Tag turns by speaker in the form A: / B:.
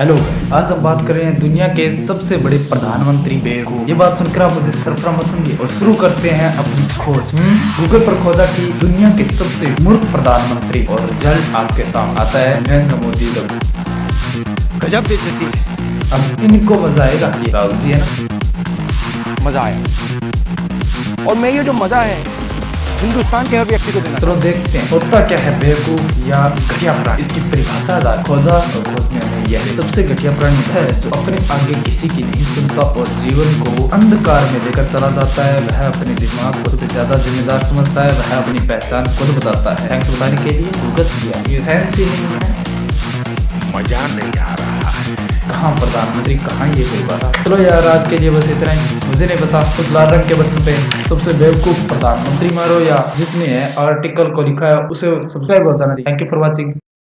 A: Hello आज हम बात कर रहे हैं दुनिया के सबसे बड़े प्रधानमंत्री बेवकूफ़ ये बात सुनकर आप मुझे सरफरा समझिए और शुरू करते हैं अपनी खोज। गूगल पर खोजा कि दुनिया के सबसे मूर्ख प्रधानमंत्री और रिज़ल्ट आपके सामने आता है नरेंद्र मोदी का।
B: गजब है।
A: अब इनको मज़ा आएगा? ये राहुल जी है
B: मज़ा आया। और मैं ये जो मज़ा है हिंदुस्तान के हर व्यक्ति को देना
A: चलो देखते हैं होता क्या है बेवकूफ़ या घटिया इसकी परिभाषा खोजा और खोजने यह सबसे घटिया प्राणी है जो अपने आगे किसी की नहीं सुनता और जीवन को अंधकार में लेकर चला जाता है। वह अपने दिमाग को सबसे ज़्यादा जिम्मेदार समझता है। वह अपनी पहचान खुद बताता है। थैंक्स बताने के लिए भुगत किया ये साइंस ही नहीं है।
B: मज़ा नहीं आ रहा है।
A: कहाँ प्रधानमंत्री कहाँ ये कोई बात? चलो यार आज के लिए बस इतना ही। मुझे नहीं पता उस लाल रंग के बटन पे सबसे बेवकूफ़ प्रधानमंत्री मारो या जिसने आर्टिकल को लिखा है उसे सब्सक्राइब हो जाना थैंक यू फॉर वॉचिंग